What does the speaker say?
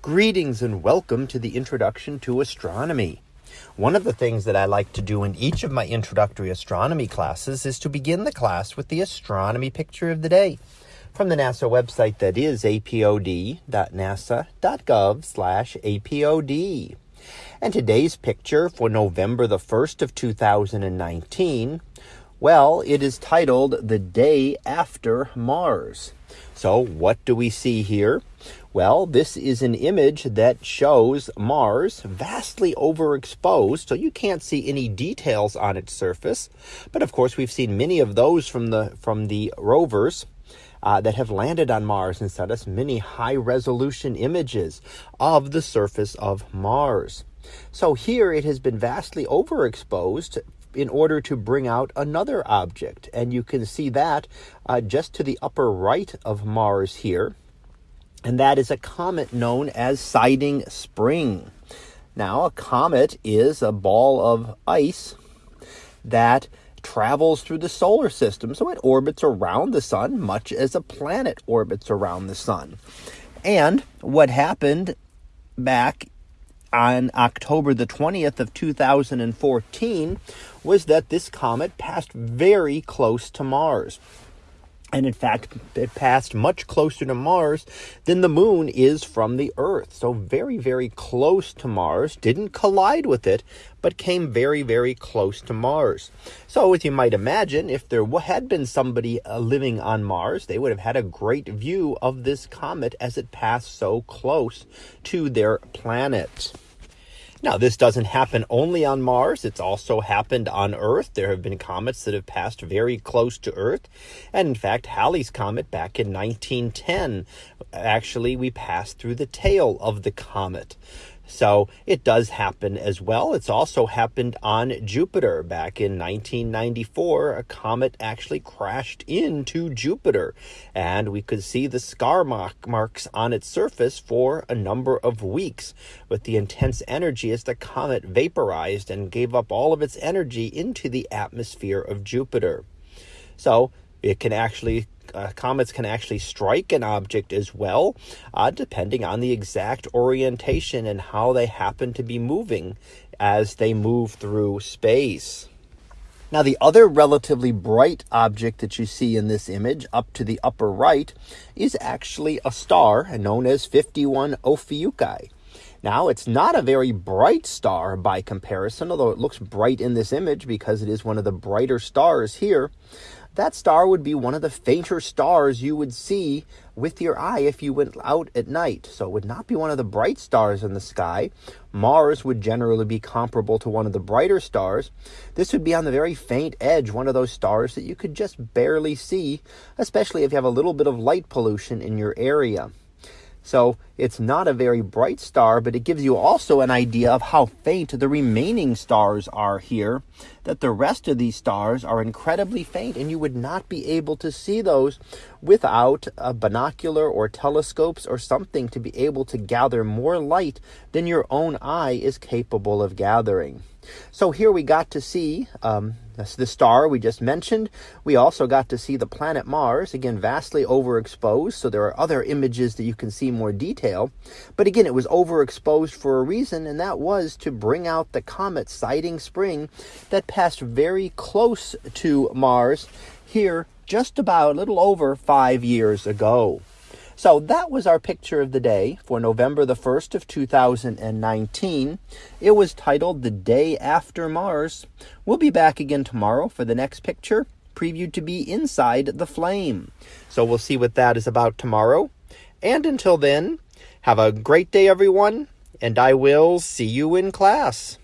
Greetings and welcome to the Introduction to Astronomy. One of the things that I like to do in each of my introductory astronomy classes is to begin the class with the astronomy picture of the day from the NASA website that is apod.nasa.gov slash apod. And today's picture for November the 1st of 2019, well, it is titled The Day After Mars. So what do we see here? Well, this is an image that shows Mars vastly overexposed, so you can't see any details on its surface. But of course, we've seen many of those from the from the rovers uh, that have landed on Mars and sent us many high resolution images of the surface of Mars. So here it has been vastly overexposed in order to bring out another object. And you can see that uh, just to the upper right of Mars here and that is a comet known as Siding Spring. Now, a comet is a ball of ice that travels through the solar system, so it orbits around the sun much as a planet orbits around the sun. And what happened back on October the 20th of 2014 was that this comet passed very close to Mars. And in fact, it passed much closer to Mars than the moon is from the Earth. So, very, very close to Mars. Didn't collide with it, but came very, very close to Mars. So, as you might imagine, if there had been somebody uh, living on Mars, they would have had a great view of this comet as it passed so close to their planet. Now, this doesn't happen only on Mars. It's also happened on Earth. There have been comets that have passed very close to Earth. And in fact, Halley's Comet back in 1910, actually, we passed through the tail of the comet. So it does happen as well. It's also happened on Jupiter back in 1994. A comet actually crashed into Jupiter, and we could see the scar mark marks on its surface for a number of weeks with the intense energy as the comet vaporized and gave up all of its energy into the atmosphere of Jupiter. So it can actually uh, comets can actually strike an object as well, uh, depending on the exact orientation and how they happen to be moving as they move through space. Now, the other relatively bright object that you see in this image up to the upper right is actually a star known as 51 Ophiuchi. Now, it's not a very bright star by comparison, although it looks bright in this image because it is one of the brighter stars here that star would be one of the fainter stars you would see with your eye if you went out at night. So it would not be one of the bright stars in the sky. Mars would generally be comparable to one of the brighter stars. This would be on the very faint edge, one of those stars that you could just barely see, especially if you have a little bit of light pollution in your area. So it's not a very bright star, but it gives you also an idea of how faint the remaining stars are here. That the rest of these stars are incredibly faint, and you would not be able to see those without a binocular or telescopes or something to be able to gather more light than your own eye is capable of gathering. So here we got to see um, the star we just mentioned. We also got to see the planet Mars, again, vastly overexposed. So there are other images that you can see more detail. But again, it was overexposed for a reason, and that was to bring out the comet Siding Spring that passed very close to Mars here just about a little over five years ago. So that was our picture of the day for November the 1st of 2019. It was titled The Day After Mars. We'll be back again tomorrow for the next picture, previewed to be inside the flame. So we'll see what that is about tomorrow. And until then, have a great day, everyone, and I will see you in class.